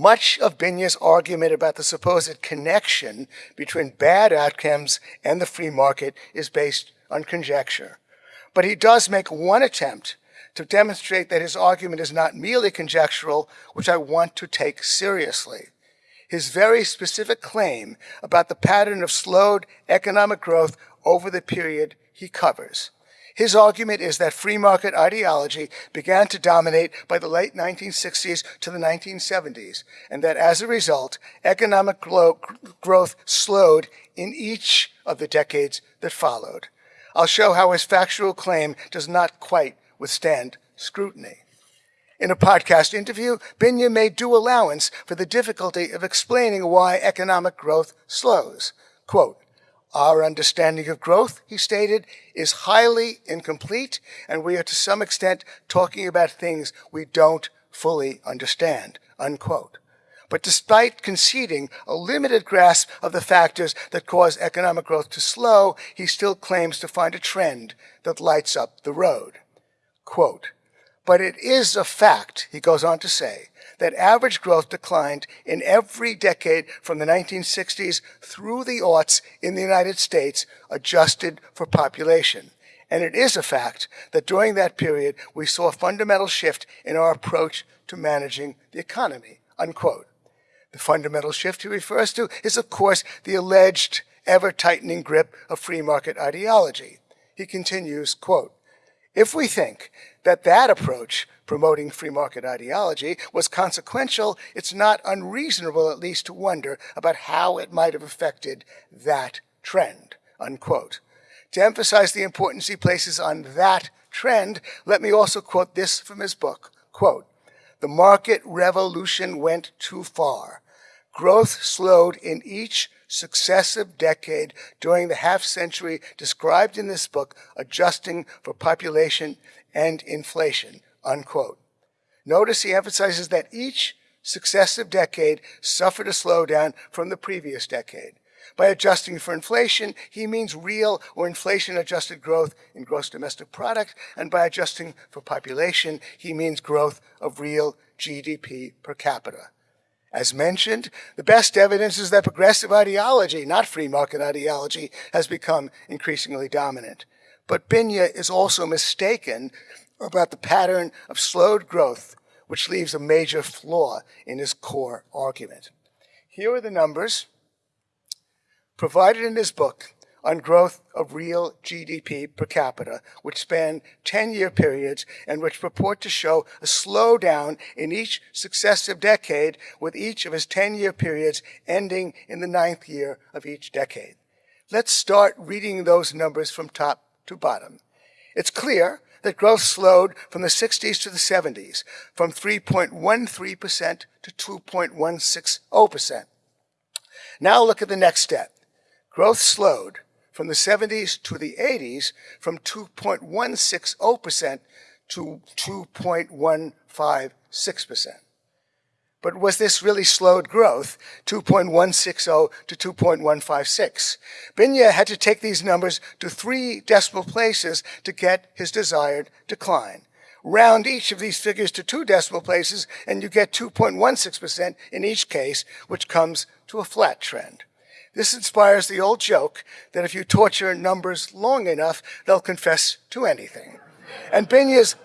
Much of Binya's argument about the supposed connection between bad outcomes and the free market is based on conjecture. But he does make one attempt to demonstrate that his argument is not merely conjectural, which I want to take seriously. His very specific claim about the pattern of slowed economic growth over the period he covers. His argument is that free market ideology began to dominate by the late 1960s to the 1970s, and that as a result, economic growth slowed in each of the decades that followed. I'll show how his factual claim does not quite withstand scrutiny. In a podcast interview, Binya made due allowance for the difficulty of explaining why economic growth slows. Quote, our understanding of growth, he stated, is highly incomplete, and we are to some extent talking about things we don't fully understand, unquote. But despite conceding a limited grasp of the factors that cause economic growth to slow, he still claims to find a trend that lights up the road. Quote, but it is a fact, he goes on to say, that average growth declined in every decade from the 1960s through the aughts in the United States, adjusted for population. And it is a fact that during that period, we saw a fundamental shift in our approach to managing the economy, unquote. The fundamental shift he refers to is, of course, the alleged ever-tightening grip of free market ideology. He continues, quote, if we think that that approach, promoting free market ideology, was consequential, it's not unreasonable at least to wonder about how it might have affected that trend, unquote. To emphasize the importance he places on that trend, let me also quote this from his book, quote, the market revolution went too far. Growth slowed in each successive decade during the half century described in this book, adjusting for population and inflation, unquote. Notice he emphasizes that each successive decade suffered a slowdown from the previous decade. By adjusting for inflation, he means real or inflation adjusted growth in gross domestic product, and by adjusting for population, he means growth of real GDP per capita. As mentioned, the best evidence is that progressive ideology, not free market ideology, has become increasingly dominant. But Binya is also mistaken about the pattern of slowed growth, which leaves a major flaw in his core argument. Here are the numbers provided in his book on growth of real GDP per capita, which span 10-year periods and which purport to show a slowdown in each successive decade, with each of his 10-year periods ending in the ninth year of each decade. Let's start reading those numbers from top to bottom. It's clear that growth slowed from the 60s to the 70s, from 3.13% to 2.160%. Now look at the next step. Growth slowed from the 70s to the 80s from 2.160% to 2.156%. But was this really slowed growth, 2.160 to 2.156? Binya had to take these numbers to three decimal places to get his desired decline. Round each of these figures to two decimal places, and you get 2.16% in each case, which comes to a flat trend. This inspires the old joke that if you torture numbers long enough, they'll confess to anything. And Binya's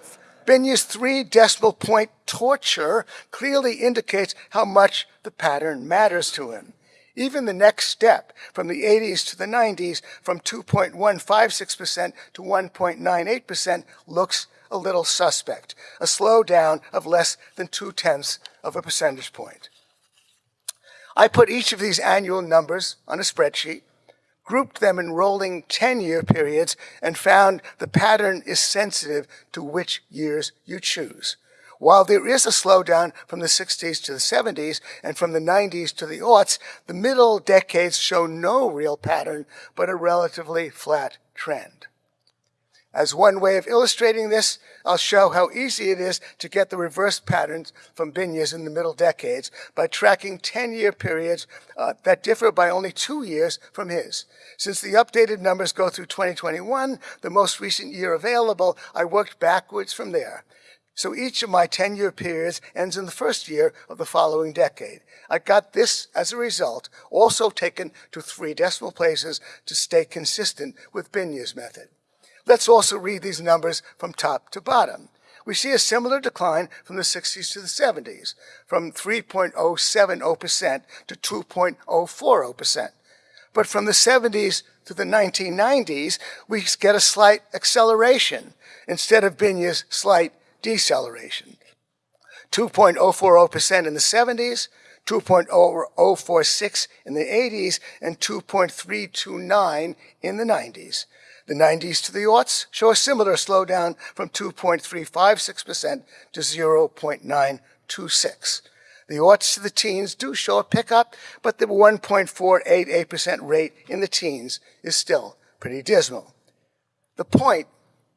Binya's three decimal point torture clearly indicates how much the pattern matters to him. Even the next step, from the 80s to the 90s, from 2.156% to 1.98%, looks a little suspect, a slowdown of less than two-tenths of a percentage point. I put each of these annual numbers on a spreadsheet grouped them in rolling 10-year periods, and found the pattern is sensitive to which years you choose. While there is a slowdown from the 60s to the 70s and from the 90s to the aughts, the middle decades show no real pattern, but a relatively flat trend. As one way of illustrating this, I'll show how easy it is to get the reverse patterns from Binya's in the middle decades by tracking 10-year periods uh, that differ by only two years from his. Since the updated numbers go through 2021, the most recent year available, I worked backwards from there. So each of my 10-year periods ends in the first year of the following decade. I got this as a result, also taken to three decimal places to stay consistent with Binya's method. Let's also read these numbers from top to bottom. We see a similar decline from the 60s to the 70s, from 3.070% to 2.040%. But from the 70s to the 1990s, we get a slight acceleration instead of Binya's slight deceleration. 2.040% in the 70s, 2.046 in the 80s, and 2.329 in the 90s. The 90s to the aughts show a similar slowdown from 2.356% to 0.926. The aughts to the teens do show a pickup, but the 1.488% rate in the teens is still pretty dismal. The point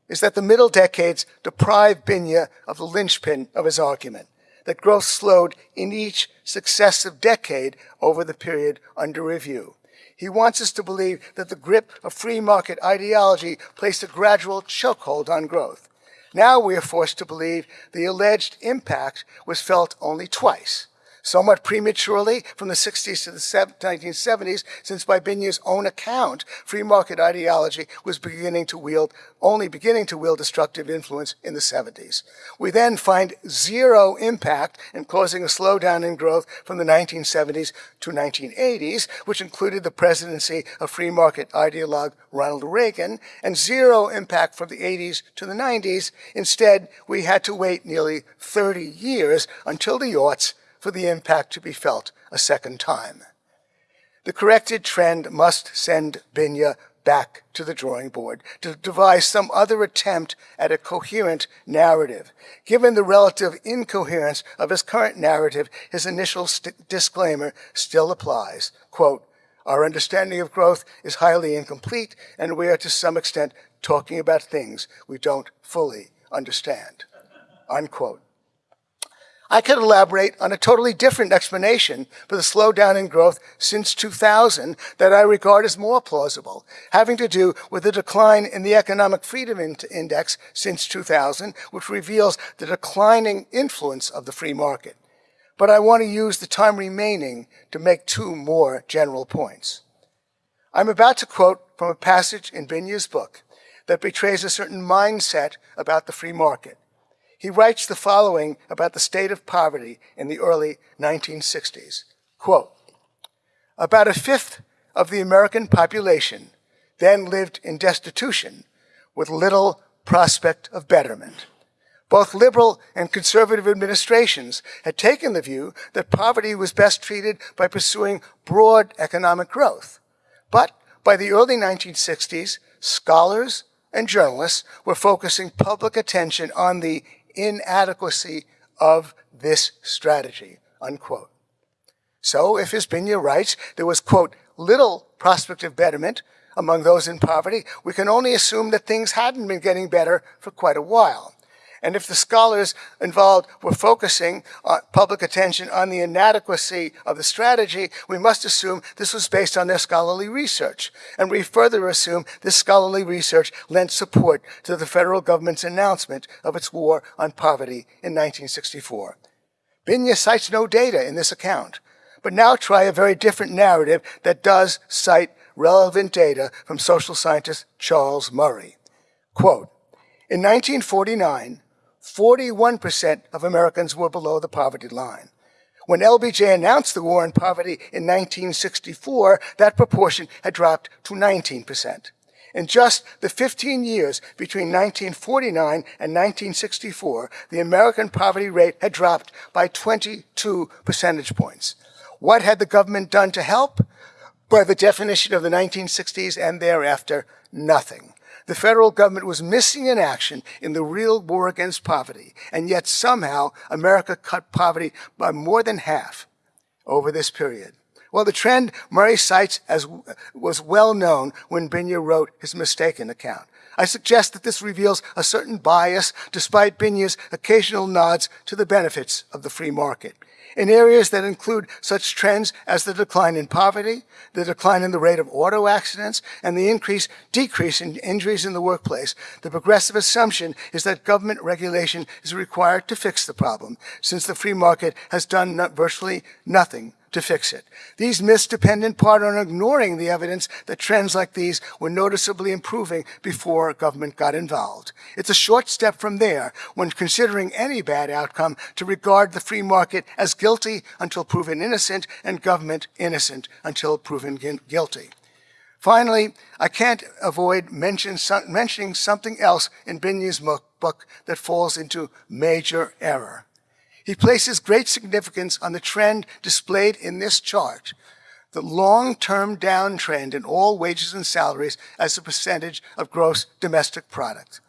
is that the middle decades deprive Binya of the linchpin of his argument, that growth slowed in each successive decade over the period under review. He wants us to believe that the grip of free market ideology placed a gradual chokehold on growth. Now we are forced to believe the alleged impact was felt only twice, somewhat prematurely from the 60s to the 1970s, since by Binya's own account, free market ideology was beginning to wield, only beginning to wield destructive influence in the 70s. We then find zero impact in causing a slowdown in growth from the 1970s to 1980s, which included the presidency of free market ideologue Ronald Reagan, and zero impact from the 80s to the 90s. Instead, we had to wait nearly 30 years until the aughts for the impact to be felt a second time. The corrected trend must send Binya back to the drawing board to devise some other attempt at a coherent narrative. Given the relative incoherence of his current narrative, his initial disclaimer still applies. Quote, our understanding of growth is highly incomplete, and we are to some extent talking about things we don't fully understand. Unquote. I could elaborate on a totally different explanation for the slowdown in growth since 2000 that I regard as more plausible, having to do with the decline in the Economic Freedom Index since 2000, which reveals the declining influence of the free market. But I want to use the time remaining to make two more general points. I'm about to quote from a passage in Binya's book that betrays a certain mindset about the free market. He writes the following about the state of poverty in the early 1960s. Quote, about a fifth of the American population then lived in destitution with little prospect of betterment. Both liberal and conservative administrations had taken the view that poverty was best treated by pursuing broad economic growth. But by the early 1960s, scholars and journalists were focusing public attention on the inadequacy of this strategy, unquote. So if, Binya writes, there was, quote, little prospect of betterment among those in poverty, we can only assume that things hadn't been getting better for quite a while. And if the scholars involved were focusing uh, public attention on the inadequacy of the strategy, we must assume this was based on their scholarly research. And we further assume this scholarly research lent support to the federal government's announcement of its war on poverty in 1964. Binya cites no data in this account, but now try a very different narrative that does cite relevant data from social scientist Charles Murray. Quote, in 1949, 41% of Americans were below the poverty line. When LBJ announced the war on poverty in 1964, that proportion had dropped to 19%. In just the 15 years between 1949 and 1964, the American poverty rate had dropped by 22 percentage points. What had the government done to help? By the definition of the 1960s and thereafter, nothing. The federal government was missing in action in the real war against poverty, and yet somehow America cut poverty by more than half over this period. Well, the trend Murray cites as was well known when Binya wrote his mistaken account. I suggest that this reveals a certain bias despite Binya's occasional nods to the benefits of the free market. In areas that include such trends as the decline in poverty, the decline in the rate of auto accidents, and the increase, decrease in injuries in the workplace. The progressive assumption is that government regulation is required to fix the problem, since the free market has done virtually nothing to fix it. These myths depend in part on ignoring the evidence that trends like these were noticeably improving before government got involved. It's a short step from there when considering any bad outcome to regard the free market as guilty until proven innocent and government innocent until proven guilty. Finally, I can't avoid mention, mentioning something else in Binya's book that falls into major error. He places great significance on the trend displayed in this chart, the long-term downtrend in all wages and salaries as a percentage of gross domestic product.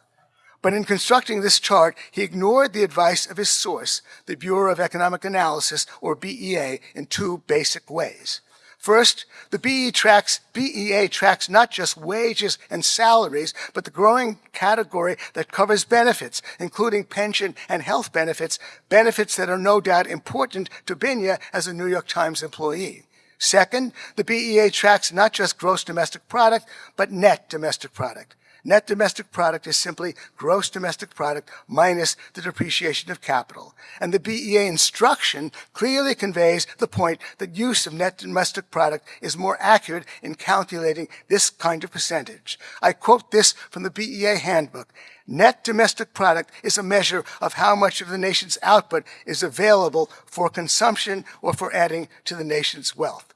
But in constructing this chart, he ignored the advice of his source, the Bureau of Economic Analysis, or BEA, in two basic ways. First, the BE tracks, BEA tracks not just wages and salaries, but the growing category that covers benefits, including pension and health benefits, benefits that are no doubt important to Binya as a New York Times employee. Second, the BEA tracks not just gross domestic product, but net domestic product. Net domestic product is simply gross domestic product minus the depreciation of capital. And the BEA instruction clearly conveys the point that use of net domestic product is more accurate in calculating this kind of percentage. I quote this from the BEA handbook. Net domestic product is a measure of how much of the nation's output is available for consumption or for adding to the nation's wealth.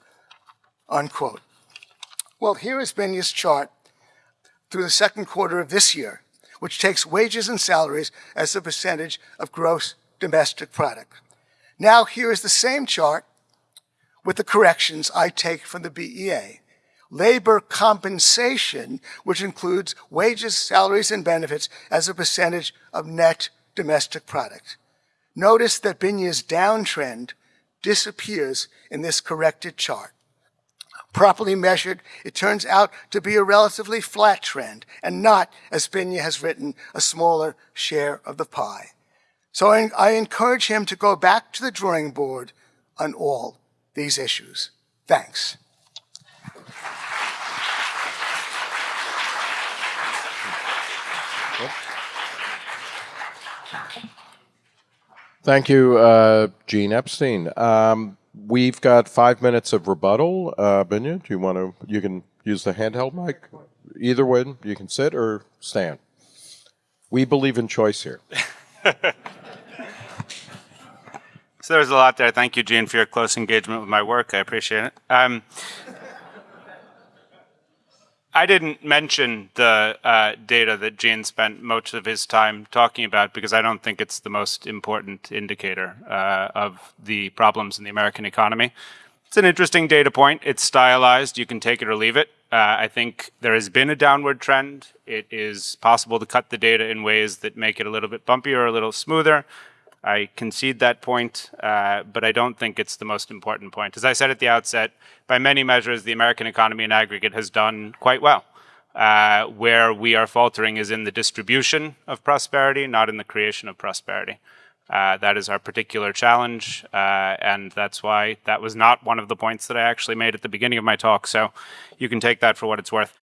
Unquote. Well, here is Binya's chart through the second quarter of this year, which takes wages and salaries as a percentage of gross domestic product. Now here is the same chart with the corrections I take from the BEA. Labor compensation, which includes wages, salaries, and benefits as a percentage of net domestic product. Notice that Binya's downtrend disappears in this corrected chart properly measured, it turns out to be a relatively flat trend and not, as Binya has written, a smaller share of the pie. So I, I encourage him to go back to the drawing board on all these issues. Thanks. Thank you, uh, Gene Epstein. Um, We've got five minutes of rebuttal. Uh, Binya, do you want to? You can use the handheld mic. Either way, you can sit or stand. We believe in choice here. so there's a lot there. Thank you, Gene, for your close engagement with my work. I appreciate it. Um, I didn't mention the uh, data that Gene spent most of his time talking about because I don't think it's the most important indicator uh, of the problems in the American economy. It's an interesting data point. It's stylized. You can take it or leave it. Uh, I think there has been a downward trend. It is possible to cut the data in ways that make it a little bit bumpier or a little smoother. I concede that point, uh, but I don't think it's the most important point. As I said at the outset, by many measures, the American economy in aggregate has done quite well. Uh, where we are faltering is in the distribution of prosperity, not in the creation of prosperity. Uh, that is our particular challenge, uh, and that's why that was not one of the points that I actually made at the beginning of my talk. So you can take that for what it's worth.